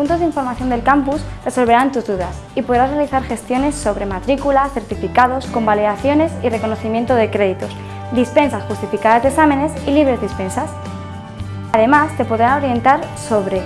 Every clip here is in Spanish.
puntos de información del campus resolverán tus dudas y podrás realizar gestiones sobre matrícula, certificados, convalidaciones y reconocimiento de créditos, dispensas justificadas de exámenes y libres dispensas. Además, te podrán orientar sobre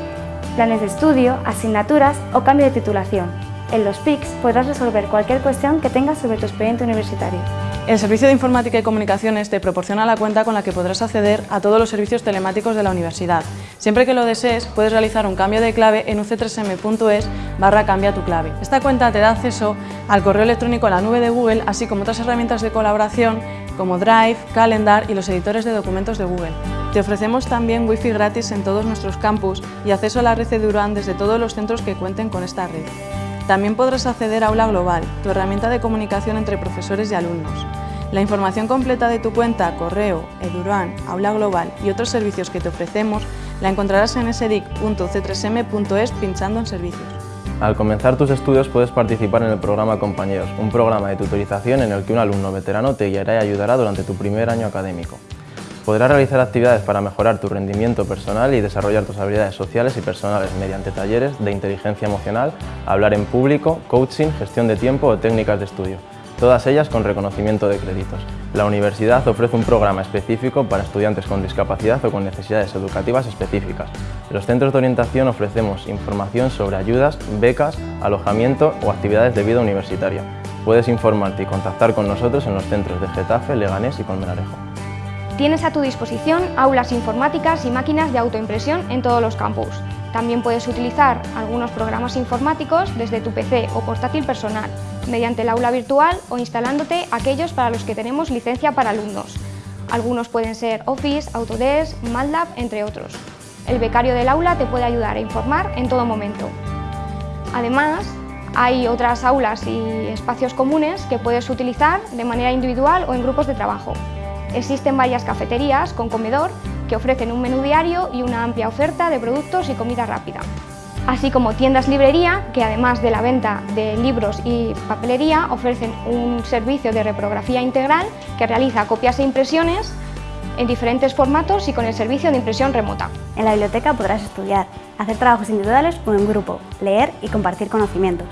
planes de estudio, asignaturas o cambio de titulación. En los PICs podrás resolver cualquier cuestión que tengas sobre tu expediente universitario. El Servicio de Informática y Comunicaciones te proporciona la cuenta con la que podrás acceder a todos los servicios telemáticos de la universidad. Siempre que lo desees, puedes realizar un cambio de clave en uc3m.es barra cambia tu clave. Esta cuenta te da acceso al correo electrónico a la nube de Google, así como otras herramientas de colaboración como Drive, Calendar y los editores de documentos de Google. Te ofrecemos también Wi-Fi gratis en todos nuestros campus y acceso a la red Eduran desde todos los centros que cuenten con esta red. También podrás acceder a Aula Global, tu herramienta de comunicación entre profesores y alumnos. La información completa de tu cuenta, correo, Eduran, Aula Global y otros servicios que te ofrecemos la encontrarás en sedic.c3m.es pinchando en servicios. Al comenzar tus estudios puedes participar en el programa Compañeros, un programa de tutorización en el que un alumno veterano te guiará y ayudará durante tu primer año académico. Podrás realizar actividades para mejorar tu rendimiento personal y desarrollar tus habilidades sociales y personales mediante talleres de inteligencia emocional, hablar en público, coaching, gestión de tiempo o técnicas de estudio, todas ellas con reconocimiento de créditos. La universidad ofrece un programa específico para estudiantes con discapacidad o con necesidades educativas específicas. En los centros de orientación ofrecemos información sobre ayudas, becas, alojamiento o actividades de vida universitaria. Puedes informarte y contactar con nosotros en los centros de Getafe, Leganés y Colmenarejo. Tienes a tu disposición aulas informáticas y máquinas de autoimpresión en todos los campus. También puedes utilizar algunos programas informáticos desde tu PC o portátil personal, mediante el aula virtual o instalándote aquellos para los que tenemos licencia para alumnos. Algunos pueden ser Office, Autodesk, MATLAB, entre otros. El becario del aula te puede ayudar a informar en todo momento. Además, hay otras aulas y espacios comunes que puedes utilizar de manera individual o en grupos de trabajo. Existen varias cafeterías con comedor que ofrecen un menú diario y una amplia oferta de productos y comida rápida. Así como tiendas librería, que además de la venta de libros y papelería, ofrecen un servicio de reprografía integral que realiza copias e impresiones en diferentes formatos y con el servicio de impresión remota. En la biblioteca podrás estudiar, hacer trabajos individuales o en grupo, leer y compartir conocimientos.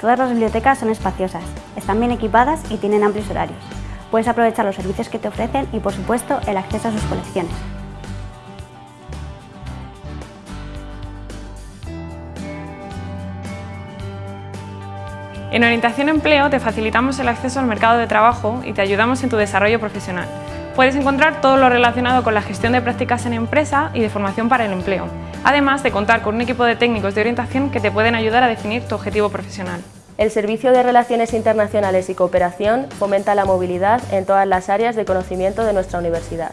Todas las bibliotecas son espaciosas, están bien equipadas y tienen amplios horarios. Puedes aprovechar los servicios que te ofrecen y, por supuesto, el acceso a sus colecciones. En Orientación Empleo te facilitamos el acceso al mercado de trabajo y te ayudamos en tu desarrollo profesional. Puedes encontrar todo lo relacionado con la gestión de prácticas en empresa y de formación para el empleo, además de contar con un equipo de técnicos de orientación que te pueden ayudar a definir tu objetivo profesional. El Servicio de Relaciones Internacionales y Cooperación fomenta la movilidad en todas las áreas de conocimiento de nuestra universidad.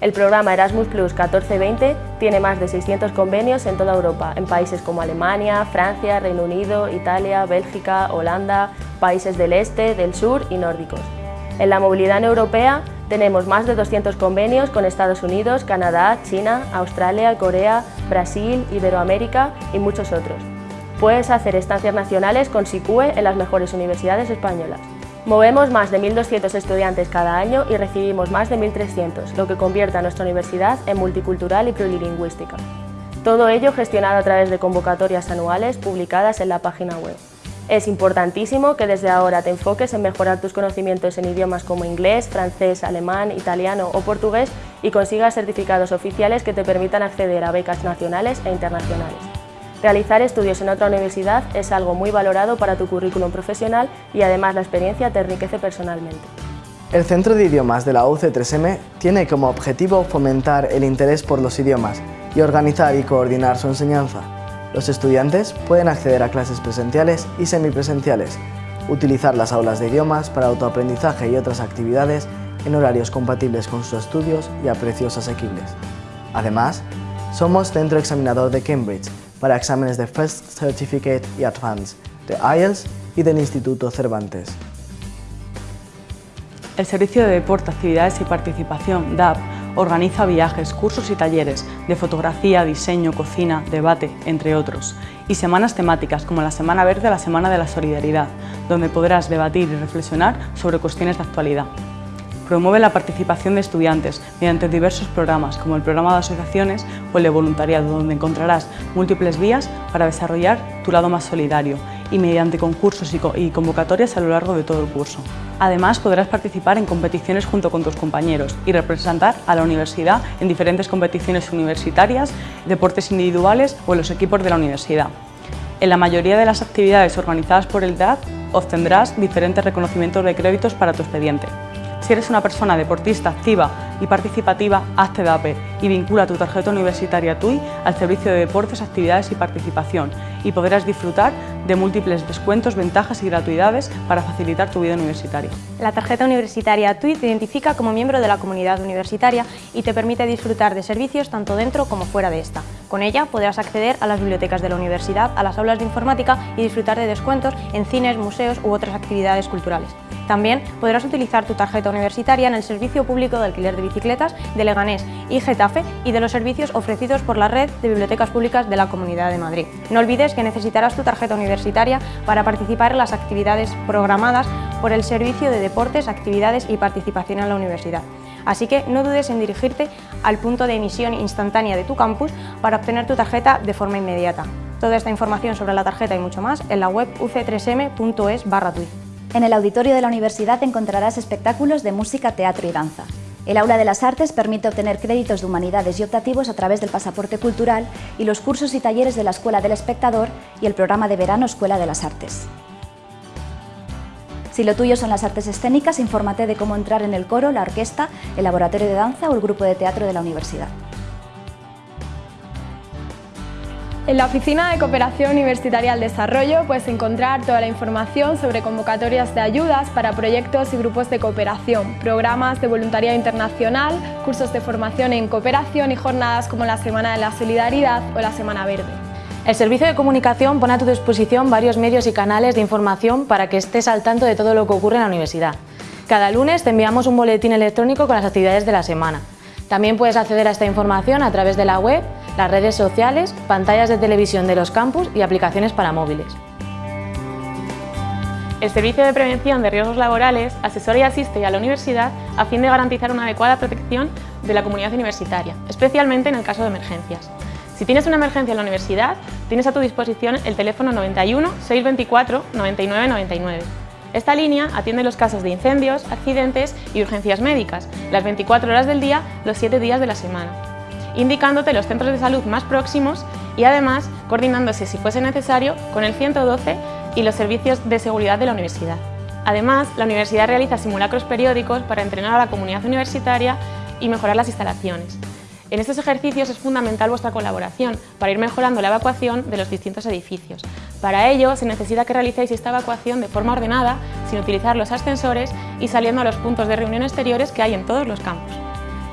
El programa Erasmus Plus 14-20 tiene más de 600 convenios en toda Europa, en países como Alemania, Francia, Reino Unido, Italia, Bélgica, Holanda, países del este, del sur y nórdicos. En la movilidad europea tenemos más de 200 convenios con Estados Unidos, Canadá, China, Australia, Corea, Brasil, Iberoamérica y muchos otros. Puedes hacer estancias nacionales con SICUE en las mejores universidades españolas. Movemos más de 1.200 estudiantes cada año y recibimos más de 1.300, lo que convierte a nuestra universidad en multicultural y plurilingüística. Todo ello gestionado a través de convocatorias anuales publicadas en la página web. Es importantísimo que desde ahora te enfoques en mejorar tus conocimientos en idiomas como inglés, francés, alemán, italiano o portugués y consigas certificados oficiales que te permitan acceder a becas nacionales e internacionales. Realizar estudios en otra universidad es algo muy valorado para tu currículum profesional y además la experiencia te enriquece personalmente. El Centro de Idiomas de la UC3M tiene como objetivo fomentar el interés por los idiomas y organizar y coordinar su enseñanza. Los estudiantes pueden acceder a clases presenciales y semipresenciales, utilizar las aulas de idiomas para autoaprendizaje y otras actividades en horarios compatibles con sus estudios y a precios asequibles. Además, somos centro examinador de Cambridge para exámenes de First Certificate y Advanced, de IELTS y del Instituto Cervantes. El Servicio de Deporte, Actividades y Participación, DAP, organiza viajes, cursos y talleres de fotografía, diseño, cocina, debate, entre otros, y semanas temáticas como la Semana Verde la Semana de la Solidaridad, donde podrás debatir y reflexionar sobre cuestiones de actualidad. Promueve la participación de estudiantes mediante diversos programas como el programa de asociaciones o el de voluntariado, donde encontrarás múltiples vías para desarrollar tu lado más solidario y mediante concursos y convocatorias a lo largo de todo el curso. Además, podrás participar en competiciones junto con tus compañeros y representar a la universidad en diferentes competiciones universitarias, deportes individuales o en los equipos de la universidad. En la mayoría de las actividades organizadas por el DAD obtendrás diferentes reconocimientos de créditos para tu expediente. Si eres una persona deportista activa y participativa, hazte DAPE y vincula tu tarjeta universitaria TUI al servicio de deportes, actividades y participación y podrás disfrutar de múltiples descuentos, ventajas y gratuidades para facilitar tu vida universitaria. La tarjeta universitaria TUI te identifica como miembro de la comunidad universitaria y te permite disfrutar de servicios tanto dentro como fuera de esta. Con ella podrás acceder a las bibliotecas de la universidad, a las aulas de informática y disfrutar de descuentos en cines, museos u otras actividades culturales. También podrás utilizar tu tarjeta universitaria en el servicio público de alquiler de bicicletas de Leganés y Getafe y de los servicios ofrecidos por la red de bibliotecas públicas de la Comunidad de Madrid. No olvides que necesitarás tu tarjeta universitaria para participar en las actividades programadas por el Servicio de Deportes, Actividades y Participación en la Universidad. Así que no dudes en dirigirte al punto de emisión instantánea de tu campus para obtener tu tarjeta de forma inmediata. Toda esta información sobre la tarjeta y mucho más en la web uc3m.es barra En el auditorio de la universidad encontrarás espectáculos de música, teatro y danza. El Aula de las Artes permite obtener créditos de humanidades y optativos a través del pasaporte cultural y los cursos y talleres de la Escuela del Espectador y el programa de verano Escuela de las Artes. Si lo tuyo son las artes escénicas, infórmate de cómo entrar en el coro, la orquesta, el laboratorio de danza o el grupo de teatro de la universidad. En la Oficina de Cooperación Universitaria al Desarrollo puedes encontrar toda la información sobre convocatorias de ayudas para proyectos y grupos de cooperación, programas de voluntariado internacional, cursos de formación en cooperación y jornadas como la Semana de la Solidaridad o la Semana Verde. El Servicio de Comunicación pone a tu disposición varios medios y canales de información para que estés al tanto de todo lo que ocurre en la universidad. Cada lunes te enviamos un boletín electrónico con las actividades de la semana. También puedes acceder a esta información a través de la web las redes sociales, pantallas de televisión de los campus y aplicaciones para móviles. El Servicio de Prevención de Riesgos Laborales asesora y asiste a la universidad a fin de garantizar una adecuada protección de la comunidad universitaria, especialmente en el caso de emergencias. Si tienes una emergencia en la universidad, tienes a tu disposición el teléfono 91 624 99 99. Esta línea atiende los casos de incendios, accidentes y urgencias médicas, las 24 horas del día, los 7 días de la semana indicándote los centros de salud más próximos y además coordinándose, si fuese necesario, con el 112 y los servicios de seguridad de la universidad. Además, la universidad realiza simulacros periódicos para entrenar a la comunidad universitaria y mejorar las instalaciones. En estos ejercicios es fundamental vuestra colaboración para ir mejorando la evacuación de los distintos edificios. Para ello se necesita que realicéis esta evacuación de forma ordenada, sin utilizar los ascensores y saliendo a los puntos de reunión exteriores que hay en todos los campos.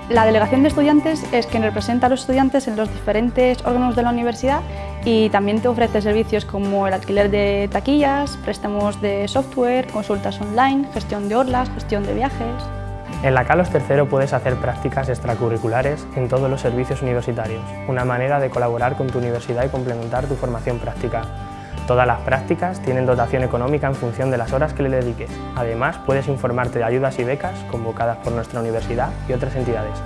La delegación de estudiantes es quien representa a los estudiantes en los diferentes órganos de la universidad y también te ofrece servicios como el alquiler de taquillas, préstamos de software, consultas online, gestión de orlas, gestión de viajes... En la Calos III puedes hacer prácticas extracurriculares en todos los servicios universitarios, una manera de colaborar con tu universidad y complementar tu formación práctica. Todas las prácticas tienen dotación económica en función de las horas que le dediques. Además, puedes informarte de ayudas y becas convocadas por nuestra universidad y otras entidades.